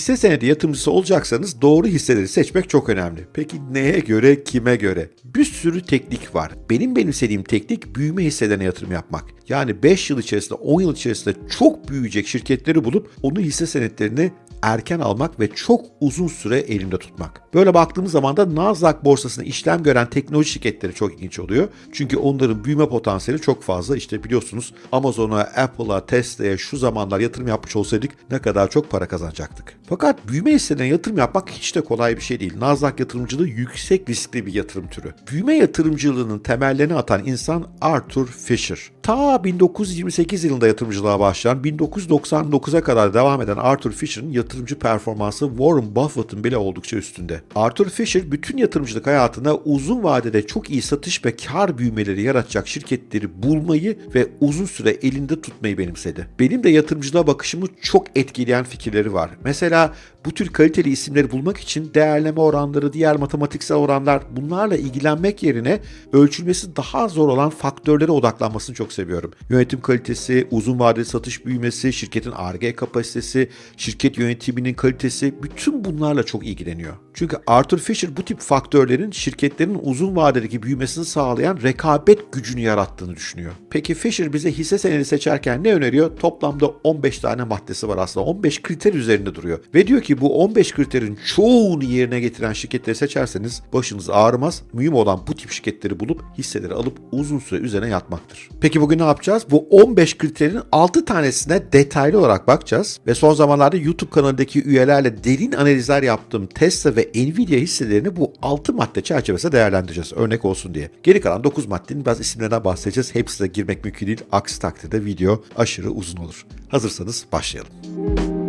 Hisse senedi yatırımcısı olacaksanız doğru hisseleri seçmek çok önemli. Peki neye göre, kime göre? Bir sürü teknik var. Benim benimsediğim teknik büyüme hisselerine yatırım yapmak. Yani 5 yıl içerisinde, 10 yıl içerisinde çok büyüyecek şirketleri bulup onu hisse senetlerini erken almak ve çok uzun süre elimde tutmak. Böyle baktığımız zaman da Nasdaq borsasında işlem gören teknoloji şirketleri çok ilginç oluyor. Çünkü onların büyüme potansiyeli çok fazla. İşte biliyorsunuz Amazon'a, Apple'a, Tesla'ya şu zamanlar yatırım yapmış olsaydık ne kadar çok para kazanacaktık. Fakat büyüme hisselerine yatırım yapmak hiç de kolay bir şey değil. Nasdaq yatırımcılığı yüksek riskli bir yatırım türü. Büyüme yatırımcılığının temellerini atan insan Arthur Fisher. Ta 1928 yılında yatırımcılığa başlayan 1999'a kadar devam eden Arthur Fisher'ın yatırımcı performansı Warren Buffett'ın bile oldukça üstünde. Arthur Fisher bütün yatırımcılık hayatında uzun vadede çok iyi satış ve kar büyümeleri yaratacak şirketleri bulmayı ve uzun süre elinde tutmayı benimsedi. Benim de yatırımcılığa bakışımı çok etkileyen fikirleri var. Mesela bu tür kaliteli isimleri bulmak için değerleme oranları, diğer matematiksel oranlar bunlarla ilgilenmek yerine ölçülmesi daha zor olan faktörlere odaklanmasını çok seviyorum. Yönetim kalitesi, uzun vadeli satış büyümesi, şirketin R&D kapasitesi, şirket yönetiminin kalitesi bütün bunlarla çok ilgileniyor. Çünkü Arthur Fisher bu tip faktörlerin şirketlerin uzun vadedeki büyümesini sağlayan rekabet gücünü yarattığını düşünüyor. Peki Fisher bize hisse senedi seçerken ne öneriyor? Toplamda 15 tane maddesi var aslında. 15 kriter üzerinde duruyor. Ve diyor ki bu 15 kriterin çoğunu yerine getiren şirketleri seçerseniz başınız ağrımaz. Mühim olan bu tip şirketleri bulup hisseleri alıp uzun süre üzerine yatmaktır. Peki bugün ne yapacağız? Bu 15 kriterin 6 tanesine detaylı olarak bakacağız. Ve son zamanlarda YouTube kanalındaki üyelerle derin analizler yaptığım Tesla ve Nvidia hisselerini bu 6 madde çerçevesinde değerlendireceğiz. Örnek olsun diye. Geri kalan 9 maddenin biraz isimlerinden bahsedeceğiz. Hepsine girmek mümkün değil. Aksi takdirde video aşırı uzun olur. Hazırsanız başlayalım.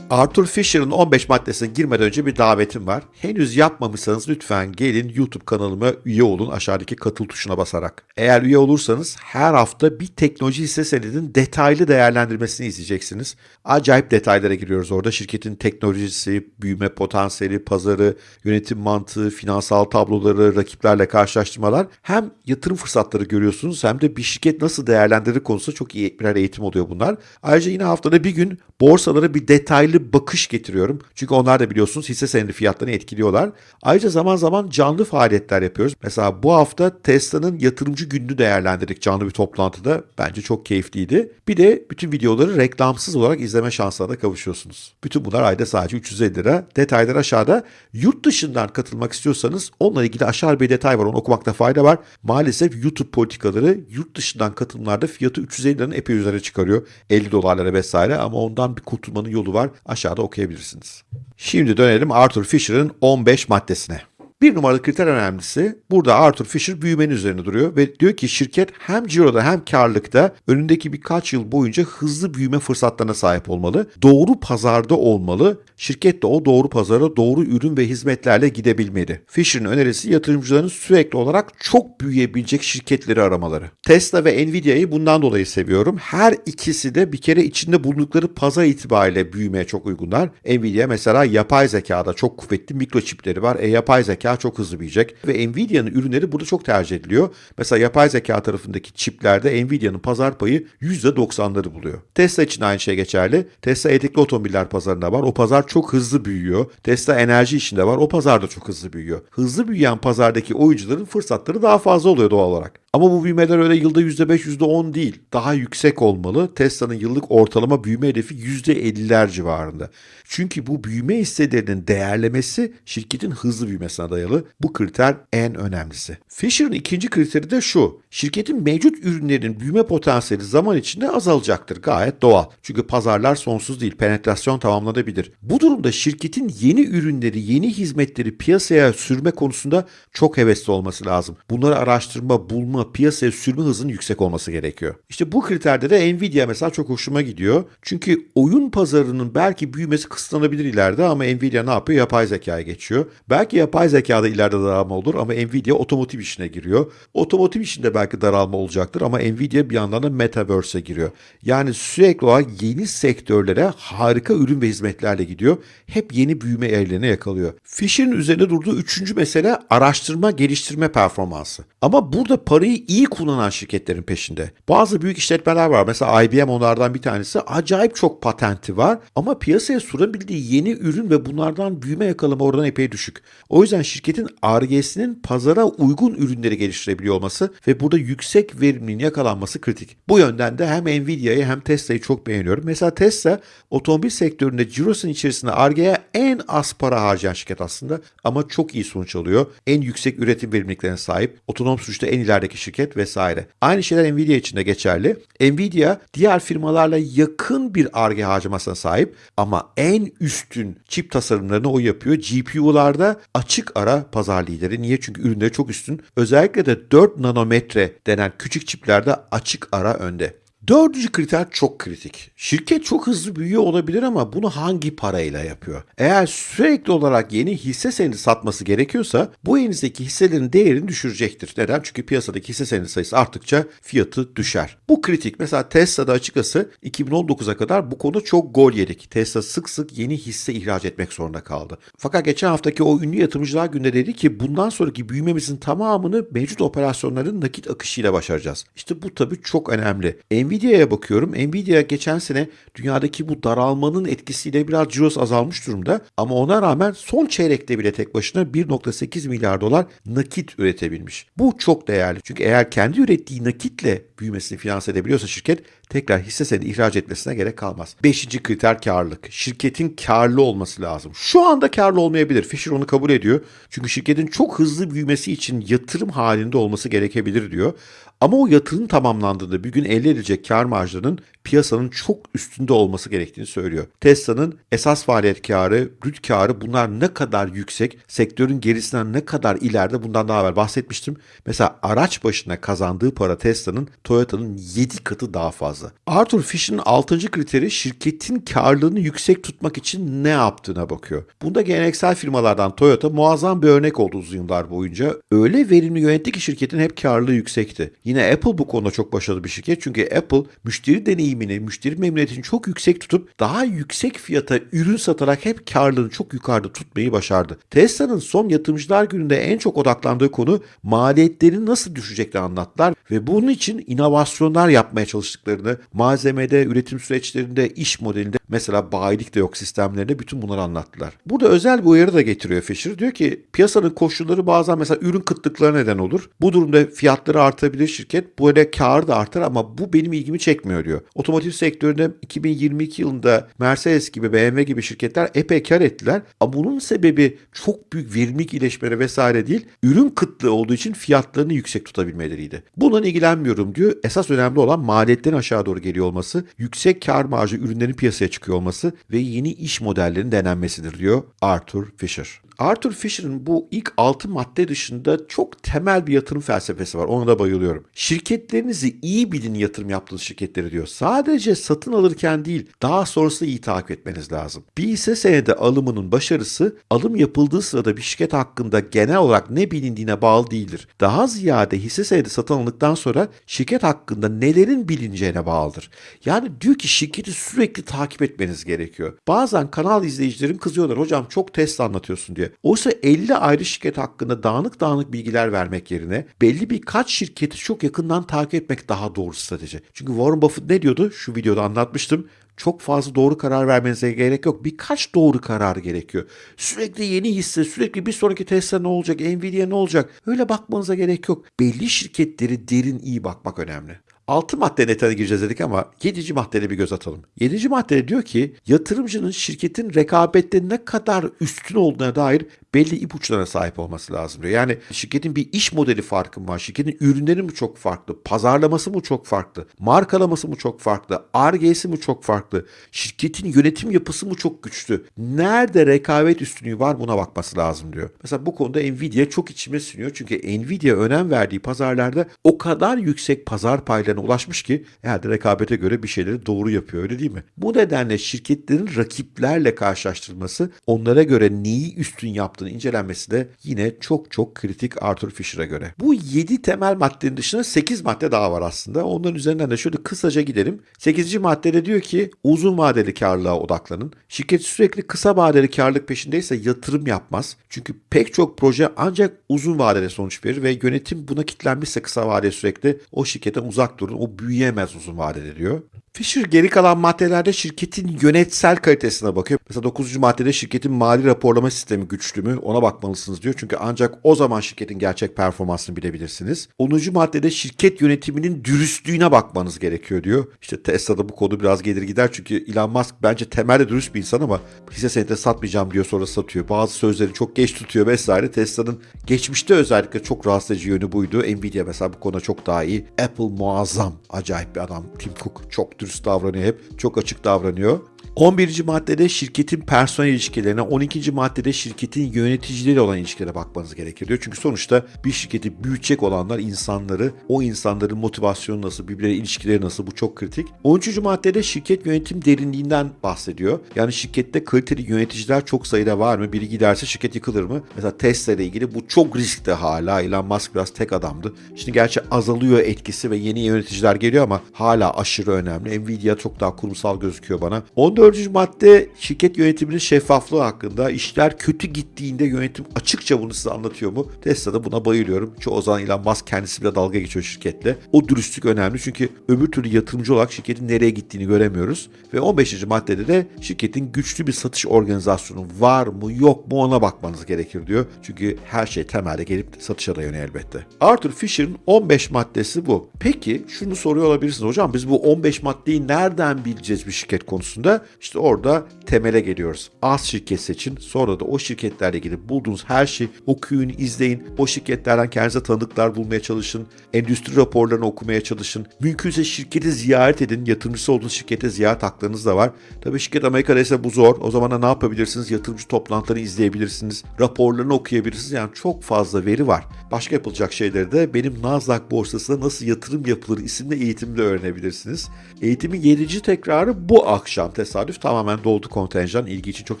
Arthur Fisher'ın 15 maddesine girmeden önce bir davetim var. Henüz yapmamışsanız lütfen gelin YouTube kanalıma üye olun aşağıdaki katıl tuşuna basarak. Eğer üye olursanız her hafta bir teknoloji hisse senedinin detaylı değerlendirmesini izleyeceksiniz. Acayip detaylara giriyoruz orada. Şirketin teknolojisi, büyüme potansiyeli, pazarı, yönetim mantığı, finansal tabloları, rakiplerle karşılaştırmalar. Hem yatırım fırsatları görüyorsunuz hem de bir şirket nasıl değerlendirir konusunda çok iyi birer eğitim oluyor bunlar. Ayrıca yine haftada bir gün borsalara bir detaylı bakış getiriyorum. Çünkü onlar da biliyorsunuz hisse senedi fiyatlarını etkiliyorlar. Ayrıca zaman zaman canlı faaliyetler yapıyoruz. Mesela bu hafta Tesla'nın yatırımcı gününü değerlendirdik canlı bir toplantıda. Bence çok keyifliydi. Bir de bütün videoları reklamsız olarak izleme şansına da kavuşuyorsunuz. Bütün bunlar ayda sadece 350 lira. Detaylar aşağıda. Yurt dışından katılmak istiyorsanız onunla ilgili aşağı bir detay var. Onu okumakta fayda var. Maalesef YouTube politikaları yurt dışından katılımlarda fiyatı 350 liranın epey üzerine çıkarıyor. 50 dolarlara vesaire ama ondan bir kurtulmanın yolu var. Aşağıda okuyabilirsiniz. Şimdi dönelim Arthur Fisher'ın 15 maddesine. Bir numaralı kriter önemlisi burada Arthur Fisher büyümenin üzerine duruyor ve diyor ki şirket hem ciroda hem karlılıkta önündeki birkaç yıl boyunca hızlı büyüme fırsatlarına sahip olmalı. Doğru pazarda olmalı. Şirket de o doğru pazara doğru ürün ve hizmetlerle gidebilmeli. Fisher'ın önerisi yatırımcıların sürekli olarak çok büyüyebilecek şirketleri aramaları. Tesla ve Nvidia'yı bundan dolayı seviyorum. Her ikisi de bir kere içinde bulundukları pazar itibariyle büyümeye çok uygunlar. Nvidia mesela yapay zekada çok kuvvetli mikroçipleri var. E yapay zeka çok hızlı büyüyecek ve Nvidia'nın ürünleri burada çok tercih ediliyor. Mesela yapay zeka tarafındaki çiplerde Nvidia'nın pazar payı %90'ları buluyor. Tesla için aynı şey geçerli. Tesla elektrikli otomobiller pazarında var. O pazar çok hızlı büyüyor. Tesla enerji işinde var. O pazar da çok hızlı büyüyor. Hızlı büyüyen pazardaki oyuncuların fırsatları daha fazla oluyor doğal olarak. Ama bu büyümeler öyle yılda %5, %10 değil. Daha yüksek olmalı. Tesla'nın yıllık ortalama büyüme hedefi %50'ler civarında. Çünkü bu büyüme hisselerinin değerlemesi şirketin hızlı büyümesine dayalı. Bu kriter en önemlisi. Fisher'ın ikinci kriteri de şu. Şirketin mevcut ürünlerin büyüme potansiyeli zaman içinde azalacaktır. Gayet doğal. Çünkü pazarlar sonsuz değil. Penetrasyon tamamlanabilir. Bu durumda şirketin yeni ürünleri, yeni hizmetleri piyasaya sürme konusunda çok hevesli olması lazım. Bunları araştırma, bulma, piyasaya sürme hızının yüksek olması gerekiyor. İşte bu kriterde de Nvidia mesela çok hoşuma gidiyor. Çünkü oyun pazarının belki büyümesi kısıtlanabilir ileride ama Nvidia ne yapıyor? Yapay zekaya geçiyor. Belki yapay zekada ileride daralma olur ama Nvidia otomotiv işine giriyor. Otomotiv işinde belki daralma olacaktır ama Nvidia bir yandan da Metaverse'e giriyor. Yani sürekli olarak yeni sektörlere harika ürün ve hizmetlerle gidiyor. Hep yeni büyüme eğrilerine yakalıyor. Fisher'in üzerinde durduğu üçüncü mesele araştırma geliştirme performansı. Ama burada parayı Parayı iyi kullanan şirketlerin peşinde. Bazı büyük işletmeler var. Mesela IBM onlardan bir tanesi. Acayip çok patenti var ama piyasaya sunabildiği yeni ürün ve bunlardan büyüme yakalama oranı epey düşük. O yüzden şirketin RG'sinin pazara uygun ürünleri geliştirebiliyor olması ve burada yüksek verimliliğin yakalanması kritik. Bu yönden de hem Nvidia'yı hem Tesla'yı çok beğeniyorum. Mesela Tesla otomobil sektöründe cirosun içerisinde RG'ye en az para harcayan şirket aslında ama çok iyi sonuç alıyor. En yüksek üretim verimliliklerine sahip, otonom sürüşte en ilerideki şirket vesaire. Aynı şeyler Nvidia için de geçerli. Nvidia diğer firmalarla yakın bir RG harcamasına sahip ama en üstün çip tasarımlarını o yapıyor. GPU'larda açık ara pazar lideri. Niye? Çünkü ürünleri çok üstün. Özellikle de 4 nanometre denen küçük çiplerde açık ara önde. Dördüncü kriter çok kritik. Şirket çok hızlı büyüyor olabilir ama bunu hangi parayla yapıyor? Eğer sürekli olarak yeni hisse senedi satması gerekiyorsa bu elinizdeki hisselerin değerini düşürecektir. Neden? Çünkü piyasadaki hisse senedi sayısı arttıkça fiyatı düşer. Bu kritik. Mesela Tesla'da açıkçası 2019'a kadar bu konu çok gol yedik. Tesla sık sık yeni hisse ihraç etmek zorunda kaldı. Fakat geçen haftaki o ünlü yatırımcılar günde dedi ki bundan sonraki büyümemizin tamamını mevcut operasyonların nakit akışıyla başaracağız. İşte bu tabii çok önemli. Nvidia'ya bakıyorum. Nvidia geçen sene dünyadaki bu daralmanın etkisiyle biraz ciros azalmış durumda. Ama ona rağmen son çeyrekte bile tek başına 1.8 milyar dolar nakit üretebilmiş. Bu çok değerli. Çünkü eğer kendi ürettiği nakitle büyümesini finanse edebiliyorsa şirket tekrar hisse senedi ihraç etmesine gerek kalmaz. Beşinci kriter karlılık. Şirketin karlı olması lazım. Şu anda karlı olmayabilir. Fisher onu kabul ediyor. Çünkü şirketin çok hızlı büyümesi için yatırım halinde olması gerekebilir diyor. Ama o yatırım tamamlandığında bir gün elde edilecek kar marjlarının piyasanın çok üstünde olması gerektiğini söylüyor. Tesla'nın esas faaliyet karı, brüt karı bunlar ne kadar yüksek, sektörün gerisinden ne kadar ileride bundan daha evvel bahsetmiştim. Mesela araç başına kazandığı para Tesla'nın Toyota'nın 7 katı daha fazla. Arthur Fish'in 6. kriteri şirketin karlılığını yüksek tutmak için ne yaptığına bakıyor. Bunda geleneksel firmalardan Toyota muazzam bir örnek oldu uzun yıllar boyunca. Öyle verimli yönetti ki şirketin hep karlılığı yüksekti. Yine Apple bu konuda çok başarılı bir şirket. Çünkü Apple müşteri deneyimini, müşteri memnuniyetini çok yüksek tutup daha yüksek fiyata ürün satarak hep karlılığını çok yukarıda tutmayı başardı. Tesla'nın son yatırımcılar gününde en çok odaklandığı konu maliyetlerini nasıl düşeceklerini anlattılar ve bunun için inovasyonlar yapmaya çalıştıklarını, malzemede, üretim süreçlerinde, iş modelinde mesela bayilik de yok sistemlerinde bütün bunları anlattılar. Burada özel bir uyarı da getiriyor Fisher. Diyor ki piyasanın koşulları bazen mesela ürün kıtlıkları neden olur. Bu durumda fiyatları artabilir şirket. Bu arada kar da artar ama bu benim ilgimi çekmiyor diyor. Otomotiv sektöründe 2022 yılında Mercedes gibi BMW gibi şirketler epey kar ettiler. Ama bunun sebebi çok büyük verimlilik iyileşmeleri vesaire değil. Ürün kıtlığı olduğu için fiyatlarını yüksek tutabilmeleriydi. Bundan ilgilenmiyorum diyor. Esas önemli olan maliyetlerin aşağı doğru geliyor olması, yüksek kar marjı ürünlerin piyasaya çıkıyor olması ve yeni iş modellerinin denenmesidir diyor Arthur Fisher. Arthur Fisher'ın bu ilk 6 madde dışında çok temel bir yatırım felsefesi var. Ona da bayılıyorum. Şirketlerinizi iyi bilin yatırım yaptığınız şirketleri diyor. Sadece satın alırken değil daha sonrasında iyi takip etmeniz lazım. Bir hisse senedi alımının başarısı alım yapıldığı sırada bir şirket hakkında genel olarak ne bilindiğine bağlı değildir. Daha ziyade hisse senedi satın alındıktan sonra şirket hakkında nelerin bilineceğine bağlıdır. Yani diyor ki şirketi sürekli takip etmeniz gerekiyor. Bazen kanal izleyicilerim kızıyorlar hocam çok Tesla anlatıyorsun diye. Oysa 50 ayrı şirket hakkında dağınık dağınık bilgiler vermek yerine belli birkaç şirketi çok yakından takip etmek daha doğru strateji. Çünkü Warren Buffett ne diyordu? Şu videoda anlatmıştım çok fazla doğru karar vermenize gerek yok. Birkaç doğru karar gerekiyor. Sürekli yeni hisse, sürekli bir sonraki Tesla ne olacak, Nvidia ne olacak? Öyle bakmanıza gerek yok. Belli şirketleri derin iyi bakmak önemli. 6 madde netine gireceğiz dedik ama 7. maddede bir göz atalım. 7. maddede diyor ki yatırımcının şirketin rekabette ne kadar üstün olduğuna dair belli ipuçlarına sahip olması lazım diyor. Yani şirketin bir iş modeli farkı mı var? Şirketin ürünleri mi çok farklı? Pazarlaması mı çok farklı? Markalaması mı çok farklı? RG'si mi çok farklı? Şirketin yönetim yapısı mı çok güçlü? Nerede rekabet üstünlüğü var buna bakması lazım diyor. Mesela bu konuda Nvidia çok içime siniyor. Çünkü Nvidia önem verdiği pazarlarda o kadar yüksek pazar paylarına değerlerine ulaşmış ki herhalde rekabete göre bir şeyleri doğru yapıyor öyle değil mi? Bu nedenle şirketlerin rakiplerle karşılaştırılması onlara göre neyi üstün yaptığını incelenmesi de yine çok çok kritik Arthur Fisher'a göre. Bu 7 temel maddenin dışında 8 madde daha var aslında. Onların üzerinden de şöyle kısaca gidelim. 8. maddede diyor ki uzun vadeli karlılığa odaklanın. Şirket sürekli kısa vadeli karlılık peşindeyse yatırım yapmaz. Çünkü pek çok proje ancak uzun vadede sonuç verir ve yönetim buna kilitlenmişse kısa vadede sürekli o şirketten uzak durun. O büyüyemez uzun vadede diyor. Fisher geri kalan maddelerde şirketin yönetsel kalitesine bakıyor. Mesela 9. maddede şirketin mali raporlama sistemi güçlü mü ona bakmalısınız diyor. Çünkü ancak o zaman şirketin gerçek performansını bilebilirsiniz. 10. maddede şirket yönetiminin dürüstlüğüne bakmanız gerekiyor diyor. İşte Tesla'da bu konu biraz gelir gider çünkü Elon Musk bence temelde dürüst bir insan ama hisse senedi satmayacağım diyor sonra satıyor. Bazı sözleri çok geç tutuyor vesaire. Tesla'nın geçmişte özellikle çok rahatsız edici yönü buydu. Nvidia mesela bu konuda çok daha iyi. Apple muazzam. Acayip bir adam. Tim Cook çok dürüst davranıyor hep. Çok açık davranıyor. 11. maddede şirketin personel ilişkilerine, 12. maddede şirketin yöneticileriyle olan ilişkilere bakmanız gerekir diyor. Çünkü sonuçta bir şirketi büyütecek olanlar insanları, o insanların motivasyonu nasıl, birbirleriyle ilişkileri nasıl bu çok kritik. 13. maddede şirket yönetim derinliğinden bahsediyor. Yani şirkette kaliteli yöneticiler çok sayıda var mı? Biri giderse şirket yıkılır mı? Mesela Tesla ile ilgili bu çok riskli hala. Elon Musk biraz tek adamdı. Şimdi gerçi azalıyor etkisi ve yeni yöneticiler geliyor ama hala aşırı önemli. Nvidia çok daha kurumsal gözüküyor bana. 14. madde şirket yönetiminin şeffaflığı hakkında. İşler kötü gittiğinde yönetim açıkça bunu size anlatıyor mu? Tesla'da buna bayılıyorum. Çoğu zaman Elon Musk kendisi bile dalga geçiyor şirketle. O dürüstlük önemli çünkü öbür türlü yatırımcı olarak şirketin nereye gittiğini göremiyoruz. Ve 15. maddede de şirketin güçlü bir satış organizasyonu var mı yok mu ona bakmanız gerekir diyor. Çünkü her şey temelde gelip satışa dayanıyor elbette. Arthur Fisher'ın 15 maddesi bu. Peki şunu soruyor olabilirsiniz hocam biz bu 15 maddeyi nereden bileceğiz bir şirket konusunda? İşte orada temele geliyoruz. Az şirket seçin. Sonra da o şirketlerle ilgili bulduğunuz her şeyi okuyun, izleyin. O şirketlerden kendinize tanıdıklar bulmaya çalışın. Endüstri raporlarını okumaya çalışın. Mümkünse şirketi ziyaret edin. Yatırımcısı olduğunuz şirkete ziyaret haklarınız da var. Tabii şirket Amerika'da ise bu zor. O zaman da ne yapabilirsiniz? Yatırımcı toplantılarını izleyebilirsiniz. Raporlarını okuyabilirsiniz. Yani çok fazla veri var. Başka yapılacak şeyleri de benim Nasdaq borsasında nasıl yatırım yapılır isimli eğitimde öğrenebilirsiniz. Eğitimin 7. tekrarı bu akşam tesadüf tamamen doldu kontenjan. İlgi için çok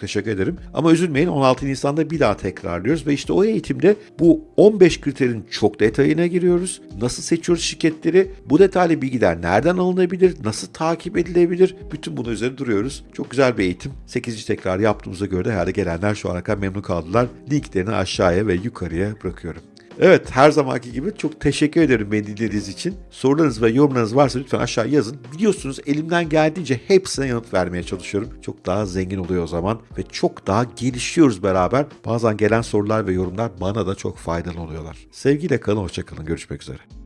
teşekkür ederim. Ama üzülmeyin 16 Nisan'da bir daha tekrarlıyoruz ve işte o eğitimde bu 15 kriterin çok detayına giriyoruz. Nasıl seçiyoruz şirketleri? Bu detaylı bilgiler nereden alınabilir? Nasıl takip edilebilir? Bütün bunun üzerine duruyoruz. Çok güzel bir eğitim. 8. tekrar yaptığımıza göre de herhalde gelenler şu ana kadar memnun kaldılar. Linklerini aşağıya ve yukarıya bırakıyorum. Evet her zamanki gibi çok teşekkür ederim beni dinlediğiniz için. Sorularınız ve yorumlarınız varsa lütfen aşağı yazın. Biliyorsunuz elimden geldiğince hepsine yanıt vermeye çalışıyorum. Çok daha zengin oluyor o zaman ve çok daha gelişiyoruz beraber. Bazen gelen sorular ve yorumlar bana da çok faydalı oluyorlar. Sevgiyle kalın, hoşçakalın. Görüşmek üzere.